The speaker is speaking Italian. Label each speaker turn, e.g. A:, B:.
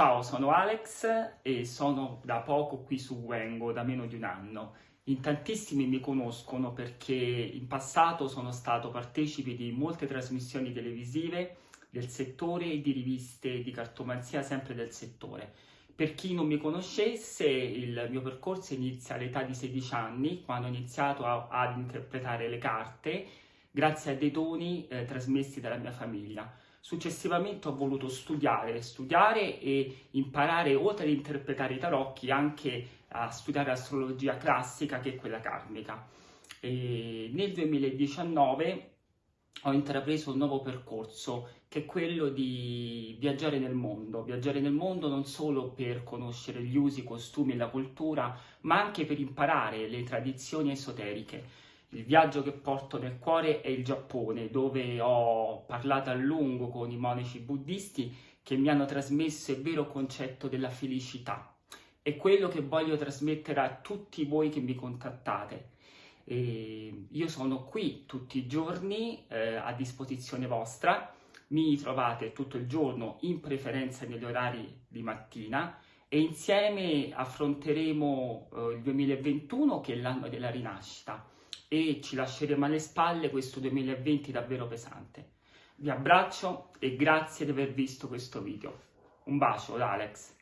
A: Ciao, sono Alex e sono da poco qui su Wengo, da meno di un anno. In tantissimi mi conoscono perché in passato sono stato partecipe di molte trasmissioni televisive del settore e di riviste di cartomanzia sempre del settore. Per chi non mi conoscesse, il mio percorso inizia all'età di 16 anni, quando ho iniziato a, ad interpretare le carte grazie a dei doni eh, trasmessi dalla mia famiglia. Successivamente ho voluto studiare, studiare e imparare, oltre ad interpretare i tarocchi, anche a studiare astrologia classica, che è quella karmica. E nel 2019 ho intrapreso un nuovo percorso, che è quello di viaggiare nel mondo. Viaggiare nel mondo non solo per conoscere gli usi, i costumi e la cultura, ma anche per imparare le tradizioni esoteriche il viaggio che porto nel cuore è il Giappone, dove ho parlato a lungo con i monaci buddisti che mi hanno trasmesso il vero concetto della felicità. È quello che voglio trasmettere a tutti voi che mi contattate. E io sono qui tutti i giorni eh, a disposizione vostra, mi trovate tutto il giorno in preferenza negli orari di mattina e insieme affronteremo eh, il 2021 che è l'anno della rinascita e ci lasceremo alle spalle questo 2020 davvero pesante. Vi abbraccio e grazie di aver visto questo video. Un bacio da Alex.